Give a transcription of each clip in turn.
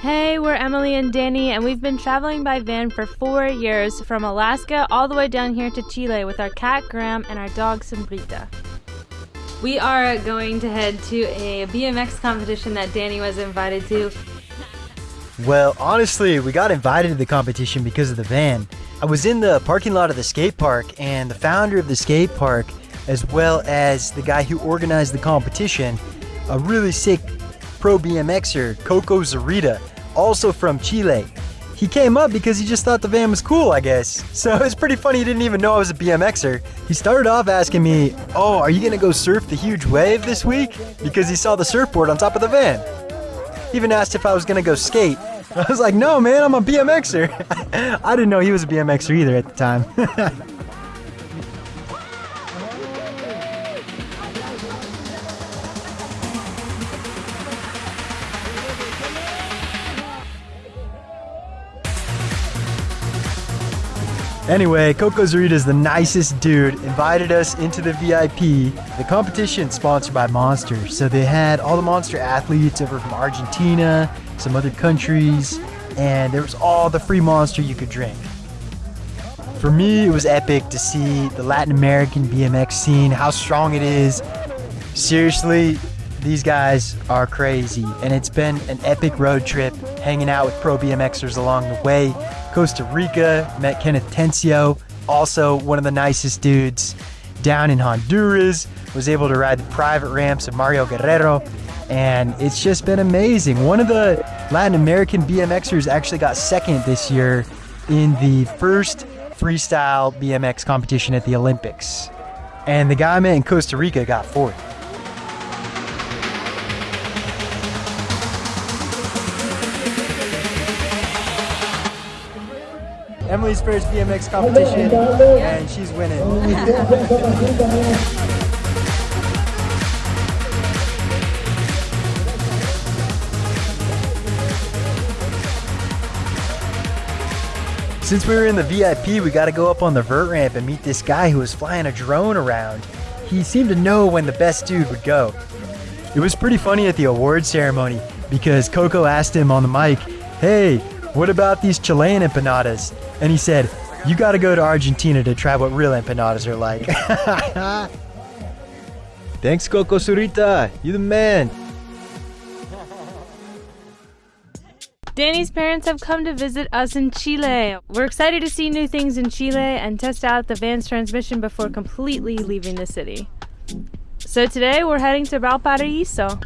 Hey, we're Emily and Danny, and we've been traveling by van for four years from Alaska all the way down here to Chile with our cat Graham and our dog Sombrita. We are going to head to a BMX competition that Danny was invited to. Well, honestly, we got invited to the competition because of the van. I was in the parking lot of the skate park, and the founder of the skate park, as well as the guy who organized the competition, a really sick pro BMXer, Coco Zurita, also from Chile. He came up because he just thought the van was cool, I guess. So it's pretty funny he didn't even know I was a BMXer. He started off asking me, Oh, are you gonna go surf the huge wave this week? Because he saw the surfboard on top of the van. He even asked if I was gonna go skate. I was like, No, man, I'm a BMXer. I didn't know he was a BMXer either at the time. Anyway, Coco Zurita is the nicest dude. Invited us into the VIP. The competition sponsored by Monster. So they had all the Monster athletes over from Argentina, some other countries, and there was all the free Monster you could drink. For me, it was epic to see the Latin American BMX scene, how strong it is. Seriously, these guys are crazy, and it's been an epic road trip hanging out with pro BMXers along the way. Costa Rica, met Kenneth Tencio, also one of the nicest dudes. Down in Honduras, was able to ride the private ramps of Mario Guerrero, and it's just been amazing. One of the Latin American BMXers actually got second this year in the first freestyle BMX competition at the Olympics. And the guy I met in Costa Rica got fourth. Emily's first BMX competition, and she's winning. Since we were in the VIP, we got to go up on the vert ramp and meet this guy who was flying a drone around. He seemed to know when the best dude would go. It was pretty funny at the award ceremony because Coco asked him on the mic, Hey, what about these Chilean empanadas? And he said, You got to go to Argentina to try what real empanadas are like. Thanks, Coco Zurita. You're the man. Danny's parents have come to visit us in Chile. We're excited to see new things in Chile and test out the van's transmission before completely leaving the city. So today we're heading to Valparaiso.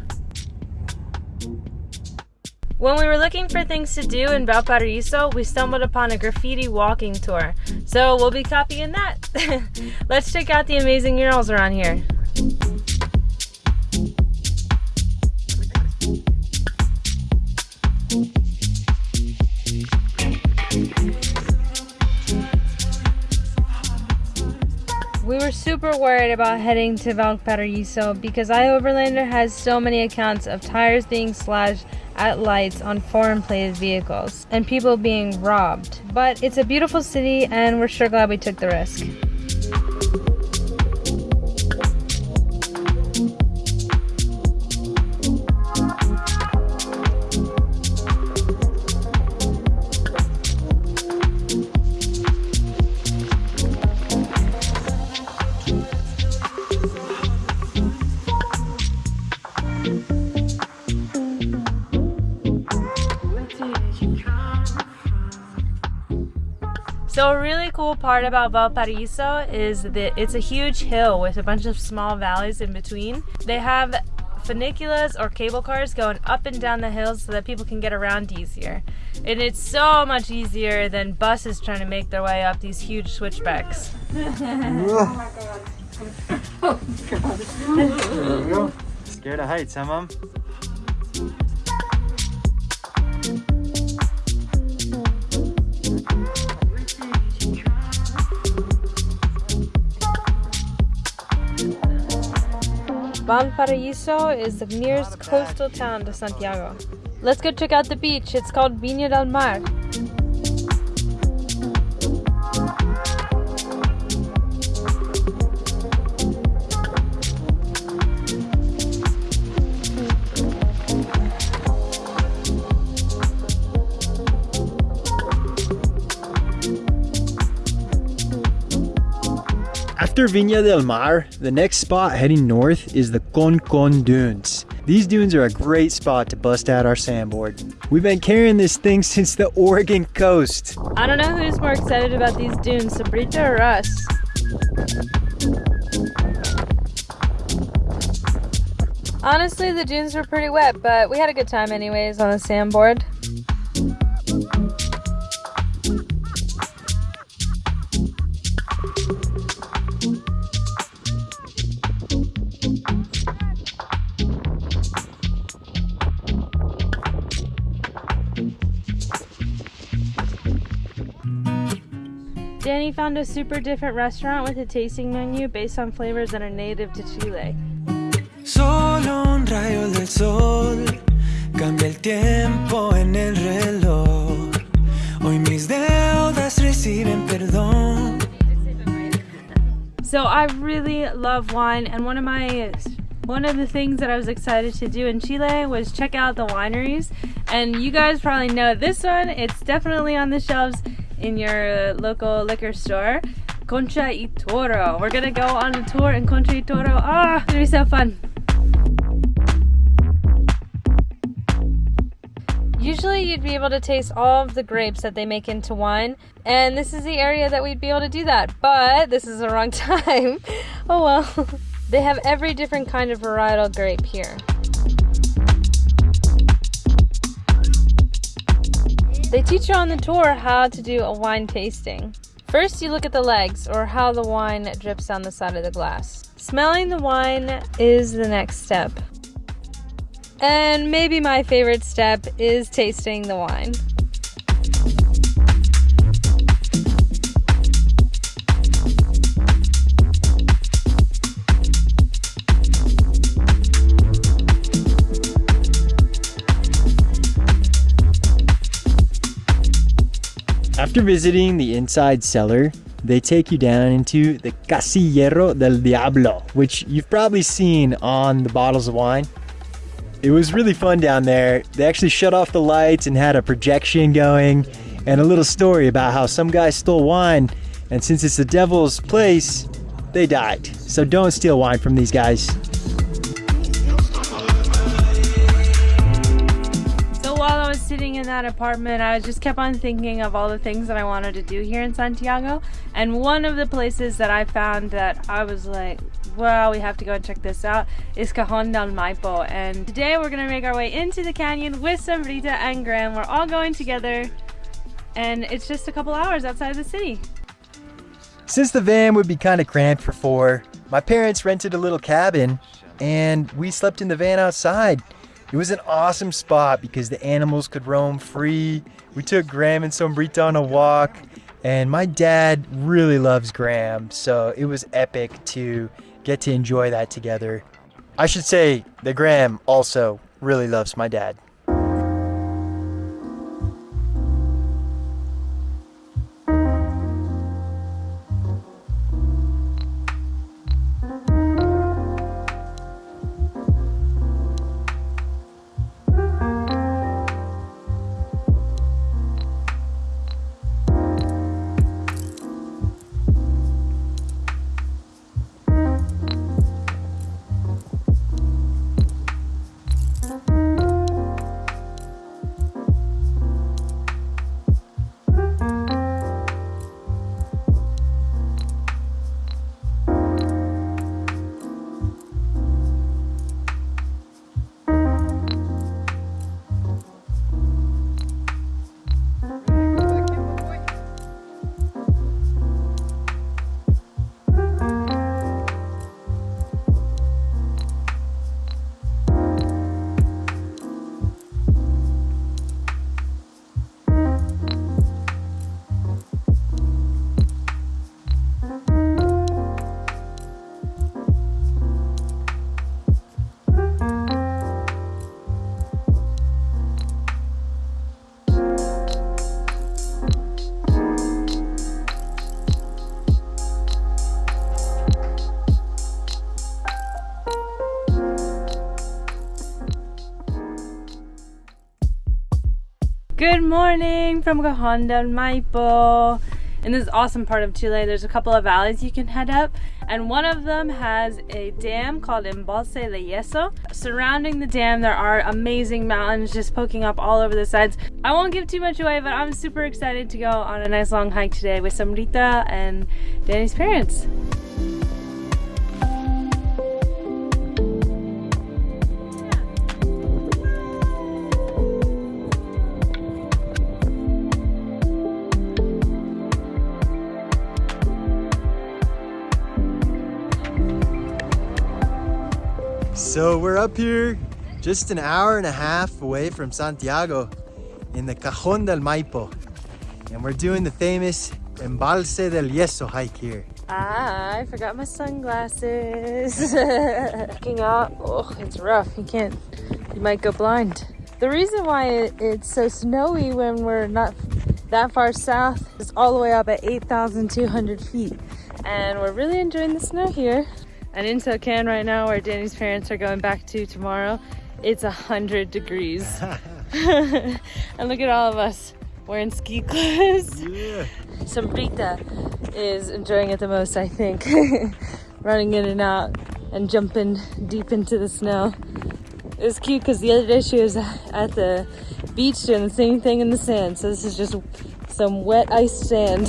When we were looking for things to do in Valparaiso, we stumbled upon a graffiti walking tour. So we'll be copying that. Let's check out the amazing murals around here. Super worried about heading to Valparaiso because iOverlander has so many accounts of tires being slashed at lights on foreign plated vehicles and people being robbed. But it's a beautiful city and we're sure glad we took the risk. Part about Valparaiso is that it's a huge hill with a bunch of small valleys in between. They have funiculas or cable cars going up and down the hills so that people can get around easier. And it's so much easier than buses trying to make their way up these huge switchbacks. Oh my god! Oh my god! Scared of heights, huh, Mom? Valparaiso is the nearest coastal town to Santiago. Let's go check out the beach. It's called Viña del Mar. After Viña del Mar, the next spot heading north is the Concon Dunes. These dunes are a great spot to bust out our sandboard. We've been carrying this thing since the Oregon coast. I don't know who's more excited about these dunes, Sombrita or us. Honestly, the dunes were pretty wet, but we had a good time anyways on the sandboard. Found a super different restaurant with a tasting menu based on flavors that are native to Chile. Solo un rayo del sol cambia el tiempo en el reloj. Hoy mis deudas reciben perdón. So I really love wine, and one of my one of the things that I was excited to do in Chile was check out the wineries. And you guys probably know this one. It's definitely on the shelves in your local liquor store. Concha y Toro. We're gonna go on a tour in Concha y Toro. Ah, it's gonna be so fun. Usually you'd be able to taste all of the grapes that they make into wine, and this is the area that we'd be able to do that, but this is the wrong time. oh well. they have every different kind of varietal grape here. They teach you on the tour how to do a wine tasting. First, you look at the legs or how the wine drips down the side of the glass. Smelling the wine is the next step. And maybe my favorite step is tasting the wine. After visiting the inside cellar, they take you down into the Casillero del Diablo, which you've probably seen on the bottles of wine. It was really fun down there. They actually shut off the lights and had a projection going and a little story about how some guy stole wine and since it's the devil's place, they died. So don't steal wine from these guys. Sitting in that apartment, I just kept on thinking of all the things that I wanted to do here in Santiago. And one of the places that I found that I was like, wow, we have to go and check this out is Cajon del Maipo. And today we're gonna make our way into the canyon with Sombrita and Graham. We're all going together and it's just a couple hours outside of the city. Since the van would be kind of cramped for four, my parents rented a little cabin and we slept in the van outside. It was an awesome spot because the animals could roam free. We took Graham and Sombrita on a walk, and my dad really loves Graham, so it was epic to get to enjoy that together. I should say that Graham also really loves my dad. Morning from Cajon del Maipo. in this awesome part of Chile. There's a couple of valleys you can head up, and one of them has a dam called Embalse de Yeso. Surrounding the dam, there are amazing mountains just poking up all over the sides. I won't give too much away, but I'm super excited to go on a nice long hike today with Sombrita and Danny's parents. So we're up here just an hour and a half away from Santiago in the Cajon del Maipo. And we're doing the famous Embalse del Yeso hike here. Ah, I forgot my sunglasses. Looking out, oh, it's rough. You can't, you might go blind. The reason why it, it's so snowy when we're not that far south is all the way up at 8,200 feet. And we're really enjoying the snow here. And in SoCal right now, where Danny's parents are going back to tomorrow, it's 100 degrees. and look at all of us wearing ski clothes. Yeah. Sombrita is enjoying it the most, I think. Running in and out and jumping deep into the snow. It was cute because the other day she was at the beach doing the same thing in the sand. So this is just some wet ice sand.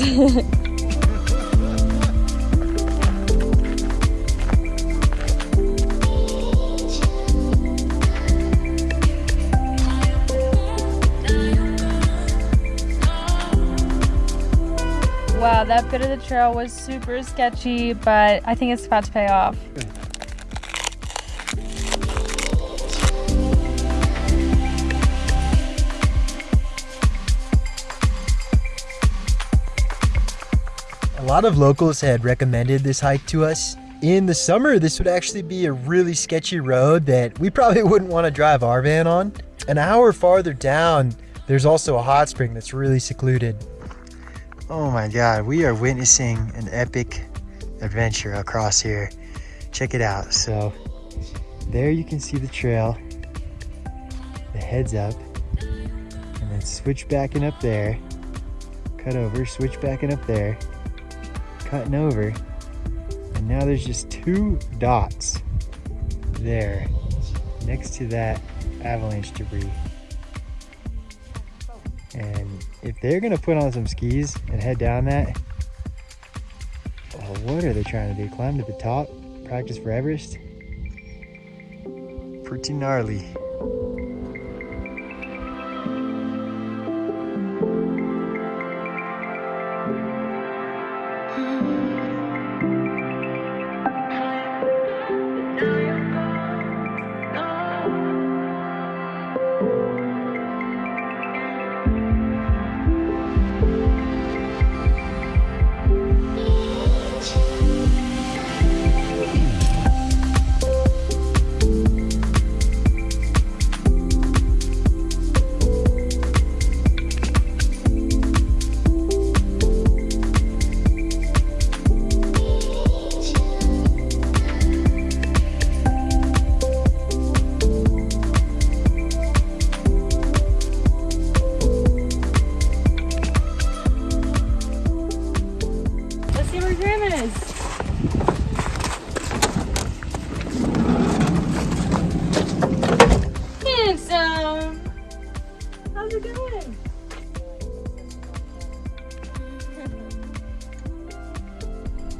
Wow, that bit of the trail was super sketchy, but I think it's about to pay off. A lot of locals had recommended this hike to us. In the summer, this would actually be a really sketchy road that we probably wouldn't want to drive our van on. An hour farther down, there's also a hot spring that's really secluded. Oh my god, we are witnessing an epic adventure across here. Check it out. So, there you can see the trail, the heads up, and then switch backing up there, cut over, switch backing up there, cutting over, and now there's just two dots there next to that avalanche debris. If they're gonna put on some skis and head down that, oh, what are they trying to do? Climb to the top? Practice for Everest? Pretty gnarly. See where Grandma is. Handsome. How's it going?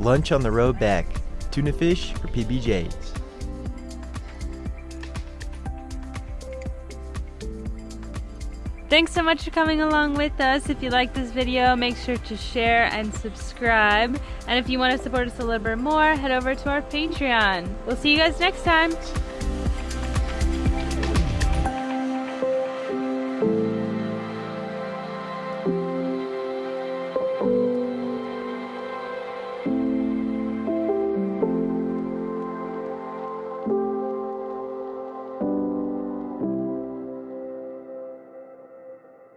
Lunch on the road back. Tuna fish for PBJs. Thanks so much for coming along with us. If you like this video, make sure to share and subscribe. And if you want to support us a little bit more, head over to our Patreon. We'll see you guys next time.